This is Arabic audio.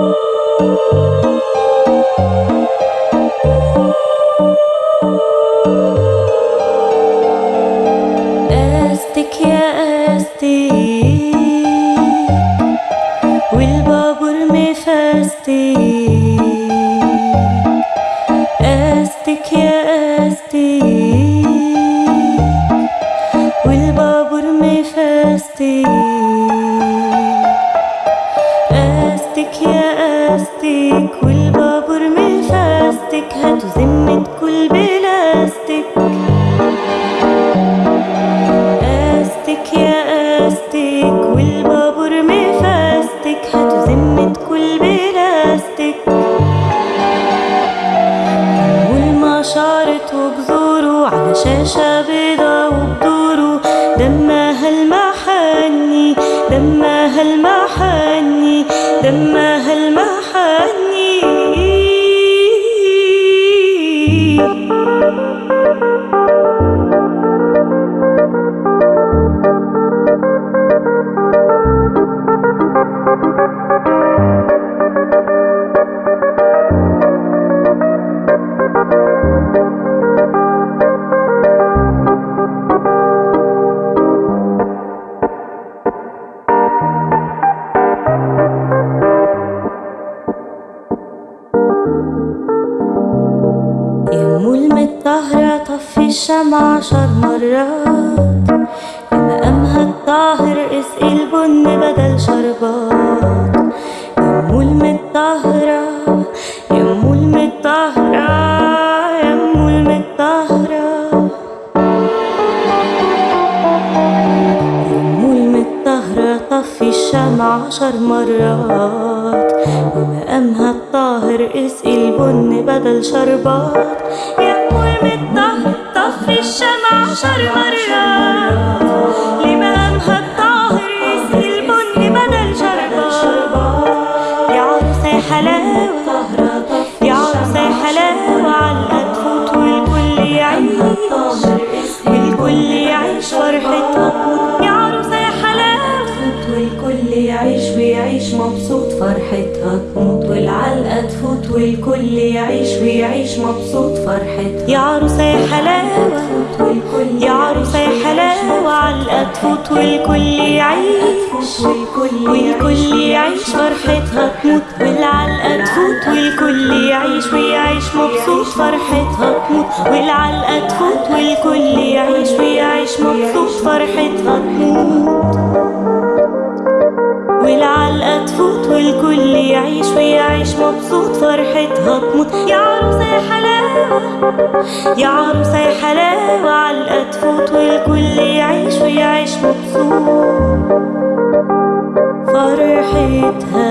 Thank you. استك يا أستك والبابور مفستك هاتوا ذمة كل بلاستيك أستك يا أستك والبابور مفستك هاتوا ذمة كل بلاستيك والمشارط وجذوره على شاشة بيضة وبدوره دمها دمها المحني يمو المطهرة طفي الشمع عشر مرات. مقامها الطاهر اسقي البن بدل شربات. يمو المطهرة يمو المطهرة يمو المطهرة يمو المطهرة طفي الشمع عشر مرات. ومقامها الطاهر اسقي البن بدل شربات. الشمع عشر مرات لمقامها الطاهر اسقي البن بدل شربات يا عروسة حلاوة يا عروسة حلاوة عالقد فوت والكل يعيش. والكل يعيش تموت يا عروسة حلاوة والكل يعيش. ويعيش مبسوط فرحتها. تموت والعلقة تفوت والكل يعيش ويعيش مبسوط فرحتها. يا عروسة يا حلاوة. يا عروسة يا حلاوة. علقة تفوت والكل يعيش. والكل يعيش فرحتها. تموت والعلقة تفوت والكل يعيش ويعيش مبسوط فرحتها. تموت والعلقة تفوت والكل يعيش ويعيش مبسوط فرحتها. تموت مبسوط فرحتها تموت يا عروسة يا حلاوة يا عروسة يا حلاوة. علقة تفوت والكل يعيش ويعيش مبسوط. فرحتها